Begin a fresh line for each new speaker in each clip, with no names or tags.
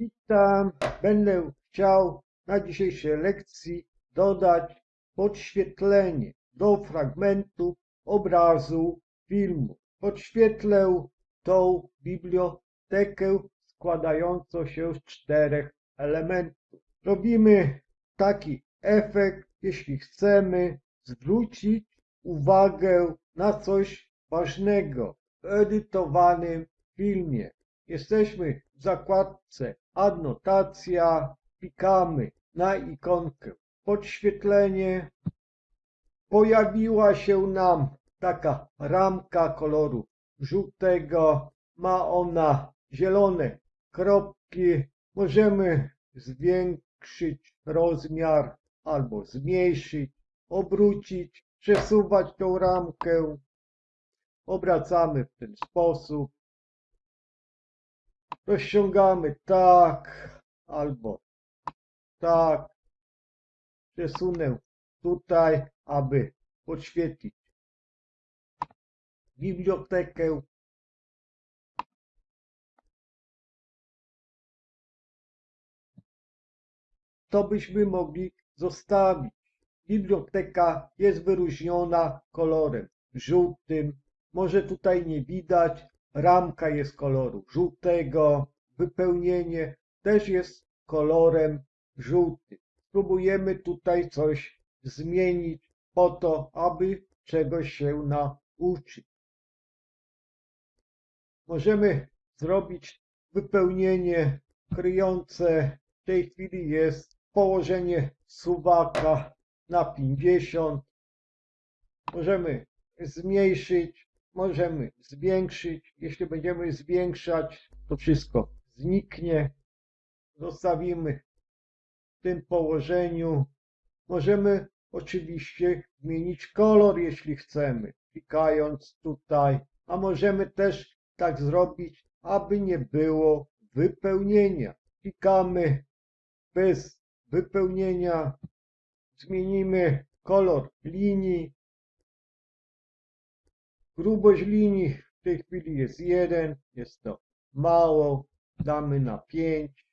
Witam. Będę chciał na dzisiejszej lekcji dodać podświetlenie do fragmentu obrazu filmu. Podświetlę tą bibliotekę składającą się z czterech elementów. Robimy taki efekt, jeśli chcemy zwrócić uwagę na coś ważnego w edytowanym filmie. Jesteśmy w zakładce Adnotacja, klikamy na ikonkę podświetlenie. Pojawiła się nam taka ramka koloru żółtego. Ma ona zielone kropki. Możemy zwiększyć rozmiar albo zmniejszyć, obrócić, przesuwać tą ramkę. Obracamy w ten sposób. Rozciągamy tak albo tak. Przesunę tutaj, aby podświetlić bibliotekę. To byśmy mogli zostawić. Biblioteka jest wyróżniona kolorem żółtym. Może tutaj nie widać, ramka jest koloru żółtego, wypełnienie też jest kolorem żółtym. Spróbujemy tutaj coś zmienić po to, aby czegoś się nauczyć. Możemy zrobić wypełnienie kryjące. W tej chwili jest położenie suwaka na 50. Możemy zmniejszyć, możemy zwiększyć. Jeśli będziemy zwiększać, to wszystko zniknie. Zostawimy w tym położeniu. Możemy oczywiście zmienić kolor, jeśli chcemy, klikając tutaj, a możemy też tak zrobić, aby nie było wypełnienia. Klikamy bez wypełnienia, zmienimy kolor linii. Grubość linii w tej chwili jest 1, jest to mało, damy na 5.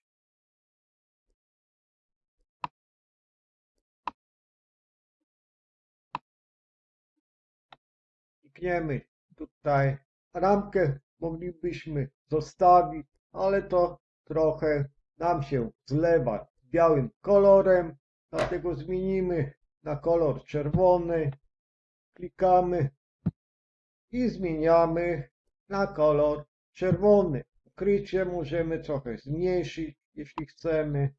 Klikniemy tutaj. Ramkę moglibyśmy zostawić, ale to trochę nam się zlewa białym kolorem, dlatego zmienimy na kolor czerwony. Klikamy i zmieniamy na kolor czerwony. Ukrycie możemy trochę zmniejszyć, jeśli chcemy.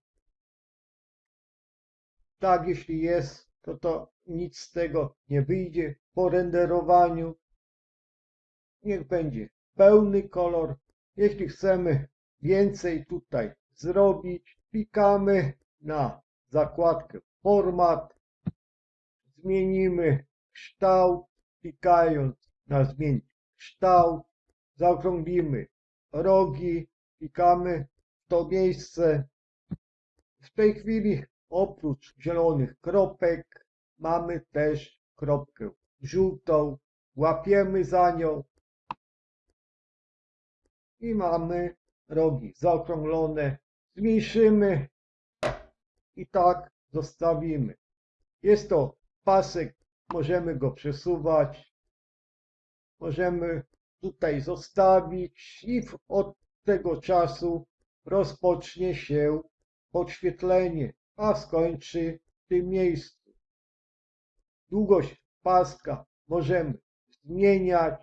Tak, jeśli jest, to to nic z tego nie wyjdzie po renderowaniu. Niech będzie pełny kolor. Jeśli chcemy więcej tutaj zrobić, klikamy na zakładkę Format, zmienimy kształt, klikając na zmień kształt, zaokrąglimy rogi, klikamy w to miejsce. W tej chwili oprócz zielonych kropek mamy też kropkę żółtą, łapiemy za nią i mamy rogi zaokrąglone, zmniejszymy i tak zostawimy. Jest to pasek, możemy go przesuwać, możemy tutaj zostawić i od tego czasu rozpocznie się podświetlenie, a skończy w tym miejscu. Długość paska możemy zmieniać.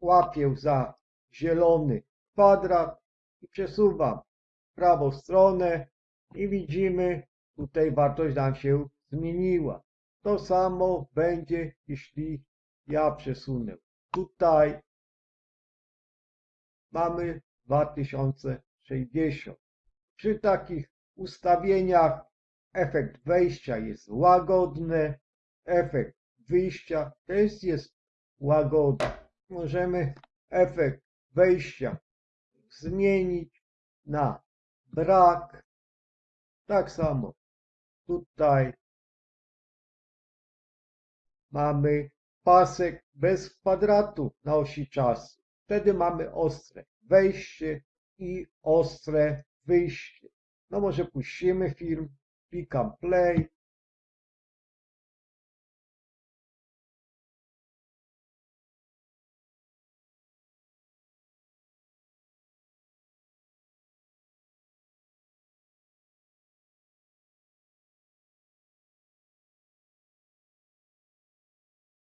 Łapię za zielony kwadrat i przesuwam w prawą stronę i widzimy, tutaj wartość nam się zmieniła. To samo będzie, jeśli ja przesunę tutaj. Mamy 2060. Przy takich ustawieniach efekt wejścia jest łagodny, efekt wyjścia też jest łagodny. Możemy efekt wejścia zmienić na brak. Tak samo tutaj mamy pasek bez kwadratu na osi czasu. Wtedy mamy ostre wejście i ostre wyjście. No może puścimy film, klikam play.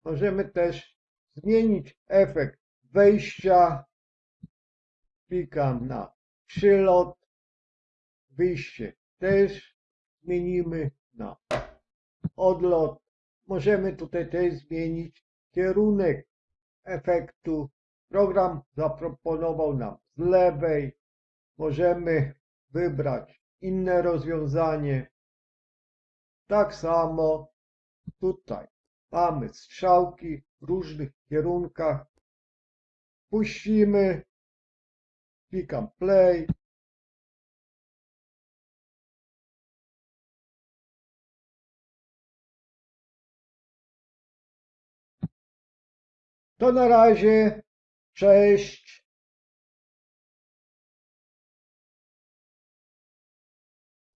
Możemy też zmienić efekt wejścia. Klikam na przylot. Wyjście też zmienimy na odlot. Możemy tutaj też zmienić kierunek efektu. Program zaproponował nam z lewej. Możemy wybrać inne rozwiązanie. Tak samo tutaj mamy strzałki w różnych kierunkach. Puścimy. Klikam play. To na razie. Cześć.